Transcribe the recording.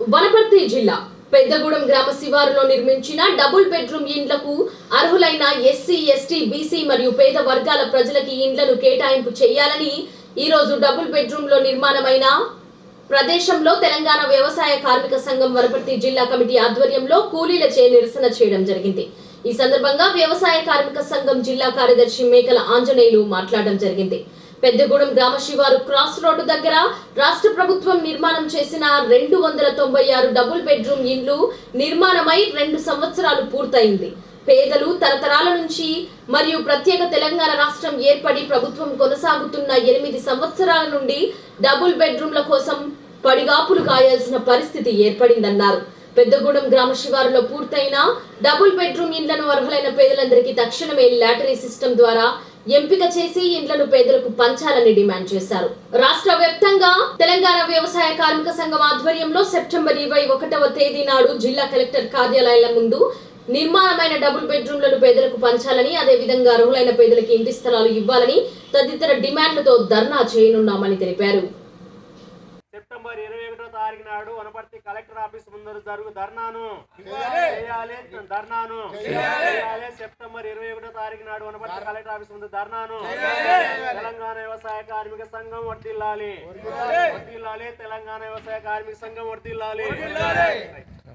వనపర్తి జిల్లా పెద్దగూడెం గ్రామ శివారులో నిర్మించిన డబుల్ బెడ్రూమ్ ఇండ్లకు అర్హులైన ఎస్సీ ఎస్టీ బీసీ మరియు పేద వర్గాల ప్రజలకి ఇండ్లను కేటాయింపు చేయాలని ఈ రోజు డబుల్ బెడ్రూమ్లో నిర్మాణమైన ప్రదేశంలో తెలంగాణ వ్యవసాయ కార్మిక సంఘం వరపర్తి జిల్లా కమిటీ ఆధ్వర్యంలో కూలీలచే నిరసన చేయడం జరిగింది. ఈ సందర్భంగా వ్యవసాయ కార్మిక సంఘం జిల్లా కార్యదర్శి మేకల ఆంజనేయులు మాట్లాడడం జరిగింది. పెద్దగూడెం గ్రామ శివారు క్రాస్ రోడ్డు దగ్గర రాష్ట్ర ప్రభుత్వం నిర్మాణం చేసిన రెండు వందల తొంభై ఆరు డబుల్ బెడ్రూమ్ ఇండ్లు నిర్మాణమై రెండు సంవత్సరాలు పూర్తయింది. పేదలు తరతరాల నుంచి మరియు ప్రత్యేక తెలంగాణ రాష్ట్రం ఏర్పడి ప్రభుత్వం కొనసాగుతున్న ఎనిమిది సంవత్సరాల నుండి డబుల్ బెడ్రూమ్ల కోసం పడిగాపులు కాయాల్సిన పరిస్థితి ఏర్పడిందన్నారు. పెద్దగూడెం గ్రామ శివారులో పూర్తయిన డబుల్ బెడ్రూమ్ ఇండ్లను అర్హులైన పేదలందరికీ తక్షణమే లాటరీ సిస్టమ్ ద్వారా ఎంపిక చేసి ఇండ్లను పేదలకు పంచాలని డిమాండ్ చేశారు. రాష్ట్ర వ్యాప్తంగా తెలంగాణ వ్యవసాయ కార్మిక సంఘం ఆధ్వర్యంలో సెప్టెంబర్ ఇరవై ఒకటవ తేదీ నాడు జిల్లా కలెక్టర్ కార్యాలయాల ముందు నిర్మాణమైన డబుల్ బెడ్రూమ్లను పేదలకు పంచాలని అదేవిధంగా అర్హులైన పేదలకు ఇంటి స్థలాలు ఇవ్వాలని తదితర డిమాండ్లతో ధర్నా చేయనున్నామని తెలిపారు. సెప్టెంబర్ ఇరవై ఒకటో తారీఖు నాడు వనపర్తి కలెక్టర్ ఆఫీస్ ముందర జరుగు ధర్నాను చేయాలి. ధర్నాను చేయాలి. సెప్టెంబర్ ఇరవై ఒకటో తారీఖు నాడు వనపర్తి కలెక్టర్ ఆఫీస్ ముందు ధర్నాను తెలంగాణ వ్యవసాయ కార్మిక సంఘం వర్తిల్లాలి వర్తిల్లాలి తెలంగాణ వ్యవసాయ కార్మిక సంఘం వర్తిల్లాలి